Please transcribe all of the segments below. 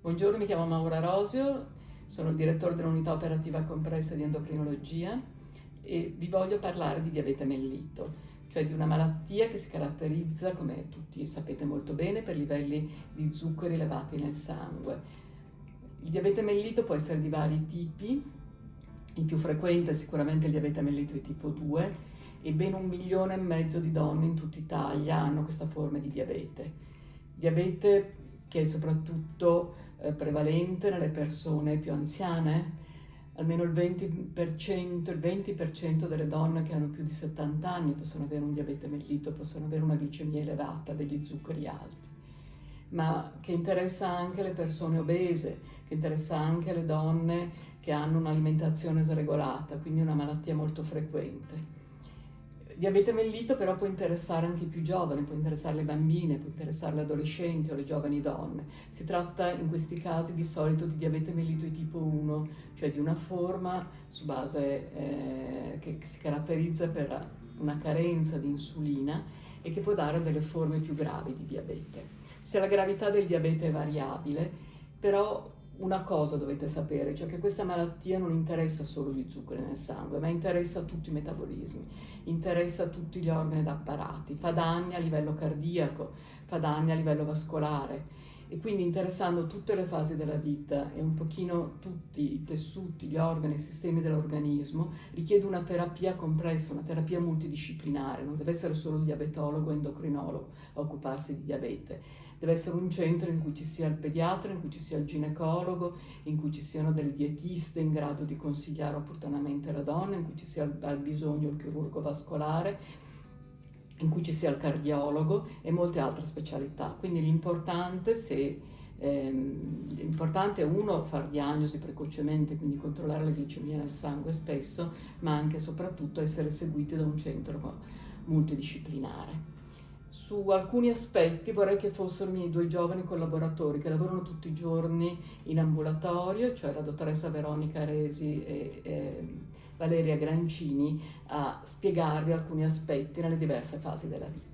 Buongiorno, mi chiamo Maura Rosio, sono il direttore dell'unità operativa compressa di endocrinologia e vi voglio parlare di diabete mellito, cioè di una malattia che si caratterizza, come tutti sapete molto bene, per livelli di zuccheri elevati nel sangue. Il diabete mellito può essere di vari tipi, il più frequente è sicuramente il diabete mellito di tipo 2 e ben un milione e mezzo di donne in tutta Italia hanno questa forma di diabete. Diabete che è soprattutto eh, prevalente nelle persone più anziane, almeno il 20%, il 20 delle donne che hanno più di 70 anni possono avere un diabete mellito, possono avere una glicemia elevata, degli zuccheri alti, ma che interessa anche le persone obese, che interessa anche le donne che hanno un'alimentazione sregolata, quindi una malattia molto frequente diabete mellito però può interessare anche i più giovani, può interessare le bambine, può interessare le adolescenti o le giovani donne. Si tratta in questi casi di solito di diabete mellito di tipo 1, cioè di una forma su base eh, che si caratterizza per una carenza di insulina e che può dare delle forme più gravi di diabete. Se la gravità del diabete è variabile, però una cosa dovete sapere, cioè che questa malattia non interessa solo gli zuccheri nel sangue, ma interessa tutti i metabolismi, interessa tutti gli organi ed apparati, fa danni a livello cardiaco, fa danni a livello vascolare. E quindi interessando tutte le fasi della vita e un pochino tutti i tessuti, gli organi, i sistemi dell'organismo, richiede una terapia complessa, una terapia multidisciplinare, non deve essere solo il diabetologo o endocrinologo a occuparsi di diabete Deve essere un centro in cui ci sia il pediatra, in cui ci sia il ginecologo, in cui ci siano delle dietiste in grado di consigliare opportunamente la donna, in cui ci sia al bisogno il chirurgo vascolare, in cui ci sia il cardiologo e molte altre specialità. Quindi l'importante se ehm, l'importante è uno far diagnosi precocemente, quindi controllare la glicemia nel sangue spesso, ma anche e soprattutto essere seguiti da un centro multidisciplinare su alcuni aspetti vorrei che fossero i miei due giovani collaboratori che lavorano tutti i giorni in ambulatorio, cioè la dottoressa Veronica Resi e, e Valeria Grancini, a spiegarvi alcuni aspetti nelle diverse fasi della vita.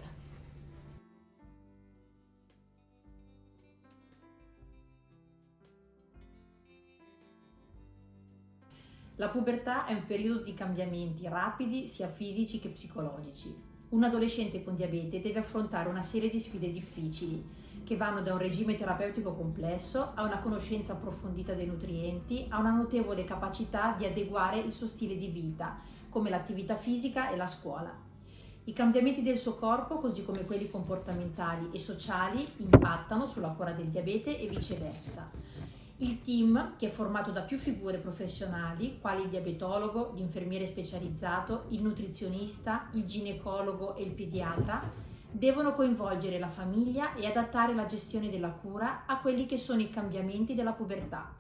La pubertà è un periodo di cambiamenti rapidi sia fisici che psicologici un adolescente con diabete deve affrontare una serie di sfide difficili che vanno da un regime terapeutico complesso a una conoscenza approfondita dei nutrienti a una notevole capacità di adeguare il suo stile di vita, come l'attività fisica e la scuola. I cambiamenti del suo corpo, così come quelli comportamentali e sociali, impattano sulla cura del diabete e viceversa. Il team, che è formato da più figure professionali, quali il diabetologo, l'infermiere specializzato, il nutrizionista, il ginecologo e il pediatra, devono coinvolgere la famiglia e adattare la gestione della cura a quelli che sono i cambiamenti della pubertà.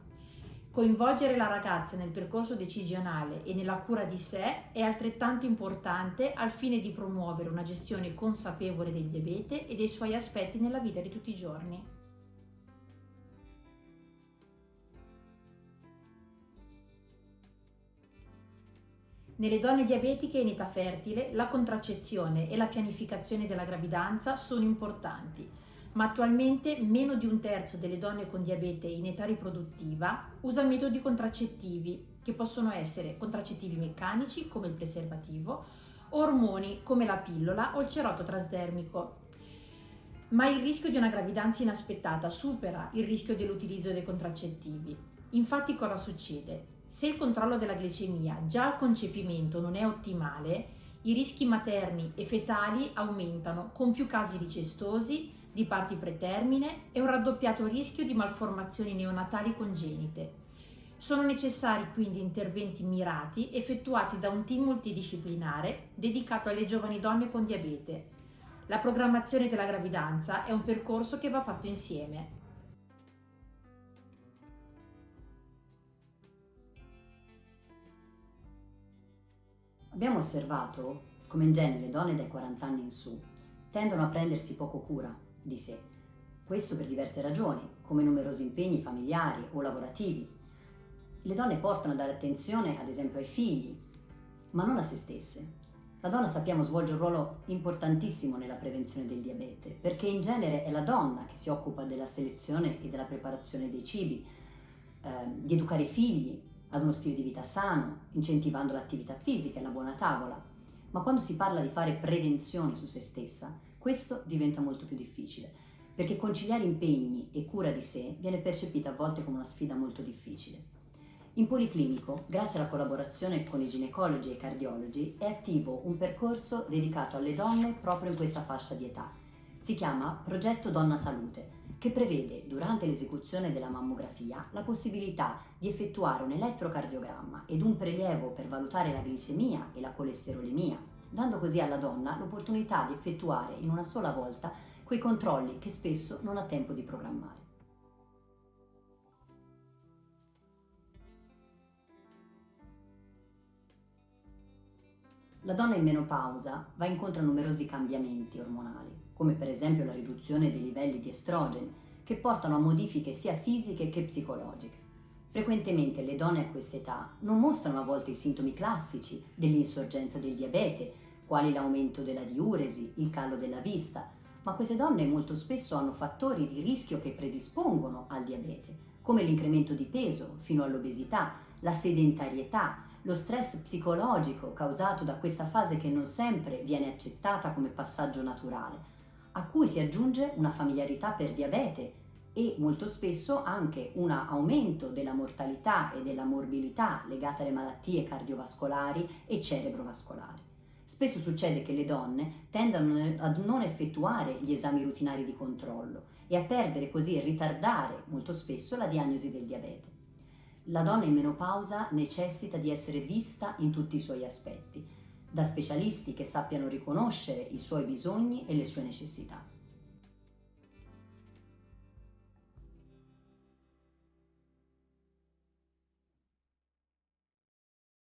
Coinvolgere la ragazza nel percorso decisionale e nella cura di sé è altrettanto importante al fine di promuovere una gestione consapevole del diabete e dei suoi aspetti nella vita di tutti i giorni. Nelle donne diabetiche in età fertile la contraccezione e la pianificazione della gravidanza sono importanti, ma attualmente meno di un terzo delle donne con diabete in età riproduttiva usa metodi contraccettivi, che possono essere contraccettivi meccanici come il preservativo, ormoni come la pillola o il cerotto trasdermico. Ma il rischio di una gravidanza inaspettata supera il rischio dell'utilizzo dei contraccettivi. Infatti cosa succede? Se il controllo della glicemia già al concepimento non è ottimale, i rischi materni e fetali aumentano con più casi di cestosi, di parti pretermine e un raddoppiato rischio di malformazioni neonatali congenite. Sono necessari quindi interventi mirati effettuati da un team multidisciplinare dedicato alle giovani donne con diabete. La programmazione della gravidanza è un percorso che va fatto insieme. Abbiamo osservato come in genere le donne dai 40 anni in su tendono a prendersi poco cura di sé. Questo per diverse ragioni, come numerosi impegni familiari o lavorativi. Le donne portano a dare attenzione ad esempio ai figli, ma non a se stesse. La donna sappiamo svolge un ruolo importantissimo nella prevenzione del diabete, perché in genere è la donna che si occupa della selezione e della preparazione dei cibi, eh, di educare i figli ad uno stile di vita sano, incentivando l'attività fisica e la buona tavola. Ma quando si parla di fare prevenzione su se stessa, questo diventa molto più difficile, perché conciliare impegni e cura di sé viene percepita a volte come una sfida molto difficile. In Policlinico, grazie alla collaborazione con i ginecologi e i cardiologi, è attivo un percorso dedicato alle donne proprio in questa fascia di età. Si chiama Progetto Donna Salute, che prevede durante l'esecuzione della mammografia la possibilità di effettuare un elettrocardiogramma ed un prelievo per valutare la glicemia e la colesterolemia, dando così alla donna l'opportunità di effettuare in una sola volta quei controlli che spesso non ha tempo di programmare. La donna in menopausa va incontro a numerosi cambiamenti ormonali, come per esempio la riduzione dei livelli di estrogeni, che portano a modifiche sia fisiche che psicologiche. Frequentemente le donne a quest'età non mostrano a volte i sintomi classici dell'insorgenza del diabete, quali l'aumento della diuresi, il calo della vista, ma queste donne molto spesso hanno fattori di rischio che predispongono al diabete, come l'incremento di peso fino all'obesità, la sedentarietà, lo stress psicologico causato da questa fase che non sempre viene accettata come passaggio naturale, a cui si aggiunge una familiarità per diabete e molto spesso anche un aumento della mortalità e della morbilità legate alle malattie cardiovascolari e cerebrovascolari. Spesso succede che le donne tendano ad non effettuare gli esami rutinari di controllo e a perdere così e ritardare molto spesso la diagnosi del diabete. La donna in menopausa necessita di essere vista in tutti i suoi aspetti, da specialisti che sappiano riconoscere i suoi bisogni e le sue necessità.